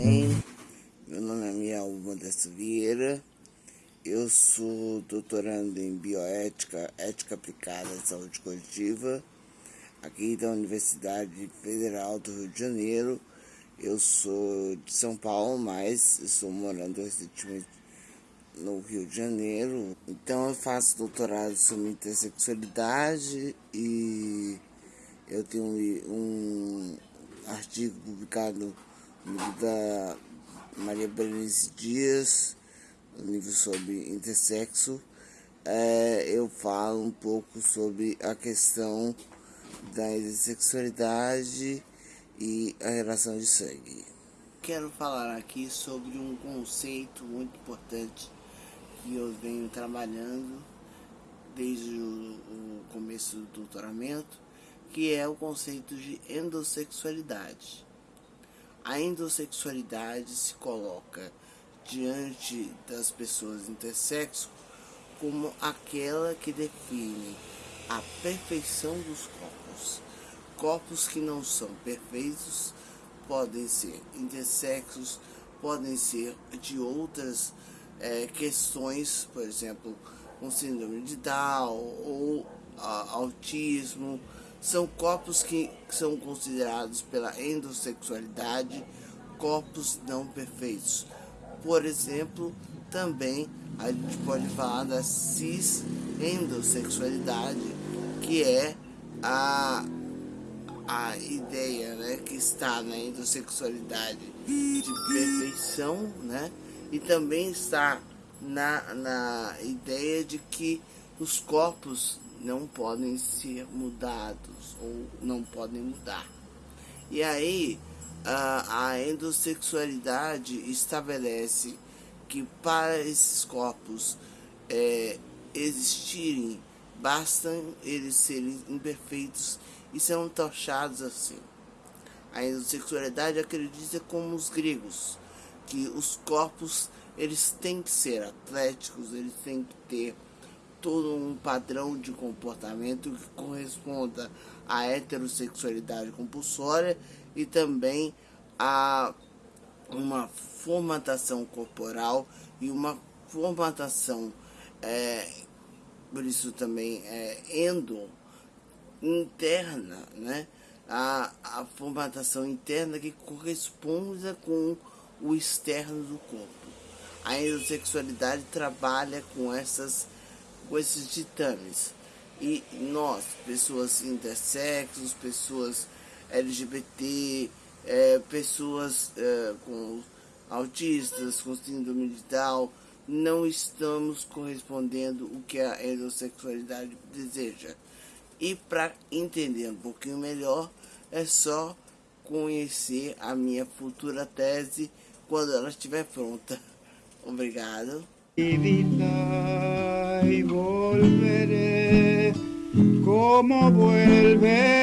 bem? Meu nome é Miel Modesto Vieira, eu sou doutorando em Bioética, Ética Aplicada à Saúde Coletiva, aqui da Universidade Federal do Rio de Janeiro. Eu sou de São Paulo, mas estou morando recentemente no Rio de Janeiro. Então eu faço doutorado sobre intersexualidade e eu tenho um artigo publicado da Maria Berenice Dias, no livro sobre intersexo. É, eu falo um pouco sobre a questão da intersexualidade e a relação de sangue. Quero falar aqui sobre um conceito muito importante que eu venho trabalhando desde o começo do doutoramento, que é o conceito de endossexualidade. A endossexualidade se coloca diante das pessoas intersexo como aquela que define a perfeição dos corpos. Corpos que não são perfeitos podem ser intersexos, podem ser de outras é, questões, por exemplo, com síndrome de Down ou a, autismo, são corpos que são considerados pela endossexualidade corpos não perfeitos. Por exemplo, também a gente pode falar da cis endossexualidade, que é a, a ideia né, que está na endossexualidade de perfeição, né? e também está na, na ideia de que os corpos não podem ser mudados ou não podem mudar. E aí a, endossexualidade estabelece que para esses corpos é, existirem, bastam eles serem imperfeitos e são tochados assim. A endossexualidade acredita como os gregos, que os corpos eles têm que ser atléticos, eles têm que ter todo um padrão de comportamento que corresponda à heterossexualidade compulsória e também a uma formatação corporal e uma formatação, é, por isso também é endo, interna, né? A, a formatação interna que corresponda com o externo do corpo. A heterossexualidade trabalha com, essas, com esses ditames. E nós, pessoas intersexos, pessoas LGBT, é, pessoas é, com autistas, com síndrome de Down, não estamos correspondendo o que a heterossexualidade deseja. E para entender um pouquinho melhor, é só conhecer a minha futura tese quando ela estiver pronta. Obrigado. Y volveré. Como vuelven